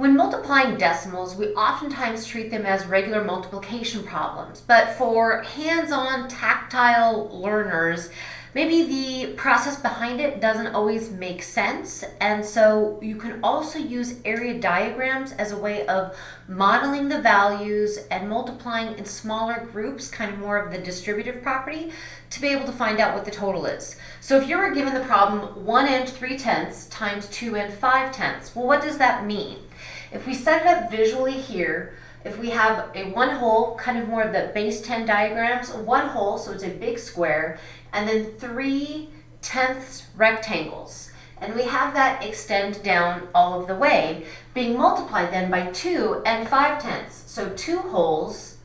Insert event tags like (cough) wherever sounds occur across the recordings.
When multiplying decimals, we oftentimes treat them as regular multiplication problems, but for hands-on tactile learners, maybe the process behind it doesn't always make sense. And so you can also use area diagrams as a way of modeling the values and multiplying in smaller groups, kind of more of the distributive property, to be able to find out what the total is. So if you were given the problem 1 and 3 tenths times 2 and 5 tenths, well, what does that mean? If we set it up visually here, if we have a one whole, kind of more of the base 10 diagrams, one whole, so it's a big square, and then three tenths rectangles. And we have that extend down all of the way, being multiplied then by 2 and 5 tenths. So 2 wholes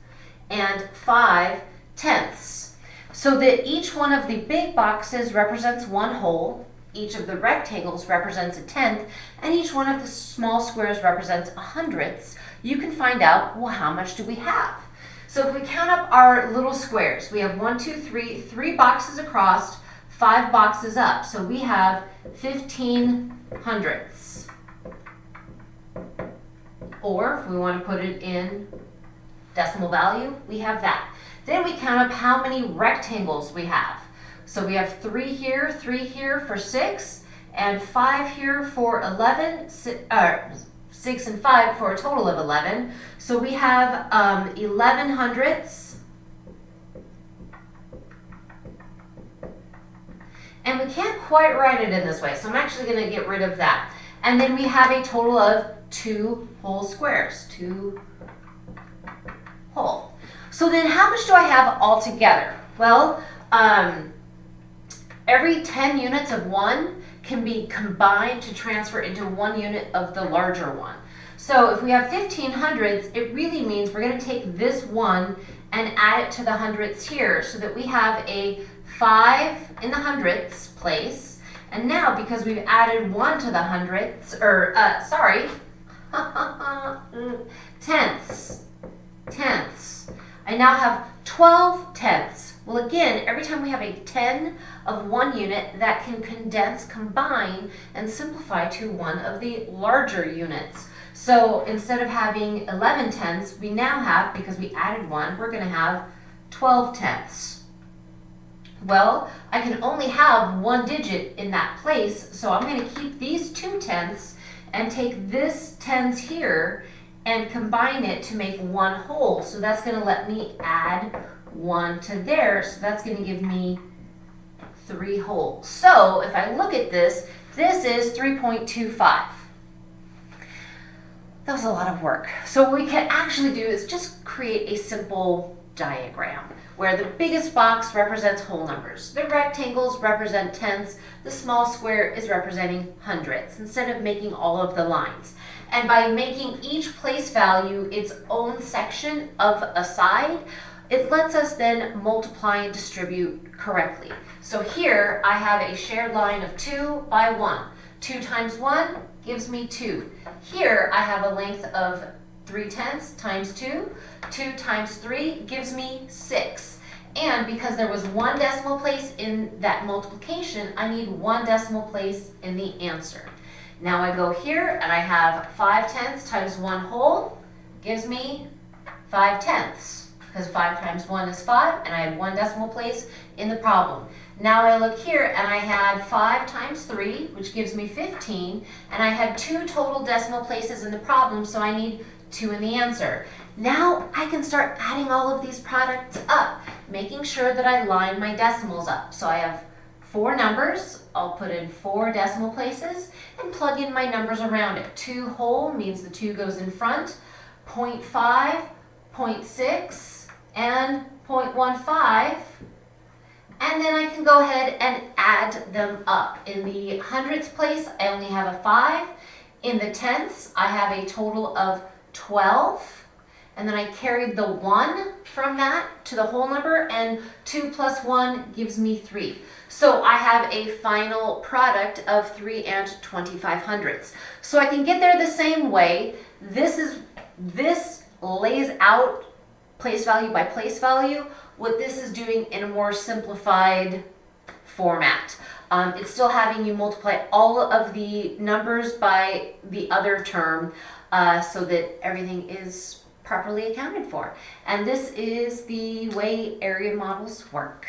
and 5 tenths. So that each one of the big boxes represents one whole, each of the rectangles represents a tenth, and each one of the small squares represents a hundredths, you can find out, well, how much do we have? So if we count up our little squares, we have one, two, three, three boxes across, five boxes up. So we have 15 hundredths. Or if we want to put it in decimal value, we have that. Then we count up how many rectangles we have. So we have three here, three here for six, and five here for 11, uh, six and five for a total of 11. So we have um, 11 hundredths. And we can't quite write it in this way, so I'm actually going to get rid of that. And then we have a total of two whole squares, two whole. So then how much do I have altogether? Well, um, every 10 units of one can be combined to transfer into one unit of the larger one. So if we have 15 hundredths, it really means we're going to take this one and add it to the hundredths here so that we have a 5 in the hundredths place. And now, because we've added 1 to the hundredths, or, uh, sorry, (laughs) tenths, tenths. I now have 12 tenths. Well, again, every time we have a 10 of one unit, that can condense, combine, and simplify to one of the larger units. So instead of having 11 tenths, we now have, because we added one, we're going to have 12 tenths. Well, I can only have one digit in that place, so I'm going to keep these two tenths and take this tens here and combine it to make one whole. So that's going to let me add one to there, so that's going to give me three wholes. So if I look at this, this is 3.25. That was a lot of work. So what we can actually do is just create a simple diagram where the biggest box represents whole numbers. The rectangles represent tenths. The small square is representing hundredths instead of making all of the lines. And by making each place value its own section of a side, it lets us then multiply and distribute correctly. So here I have a shared line of 2 by 1. 2 times 1 gives me 2. Here I have a length of 3 tenths times 2. 2 times 3 gives me 6. And because there was one decimal place in that multiplication, I need one decimal place in the answer. Now I go here and I have 5 tenths times 1 whole gives me 5 tenths because 5 times 1 is 5 and I had one decimal place in the problem. Now I look here and I had 5 times 3, which gives me 15, and I had two total decimal places in the problem, so I need 2 in the answer. Now I can start adding all of these products up, making sure that I line my decimals up. So I have four numbers, I'll put in four decimal places, and plug in my numbers around it. 2 whole means the 2 goes in front, 0 0.5, 0 0.6, and 0.15 and then I can go ahead and add them up. In the hundredths place, I only have a 5. In the tenths, I have a total of 12. And then I carried the 1 from that to the whole number, and 2 plus 1 gives me 3. So I have a final product of 3 and 25 hundredths. So I can get there the same way. This is this lays out place value by place value what this is doing in a more simplified format. Um, it's still having you multiply all of the numbers by the other term uh, so that everything is properly accounted for. And this is the way area models work.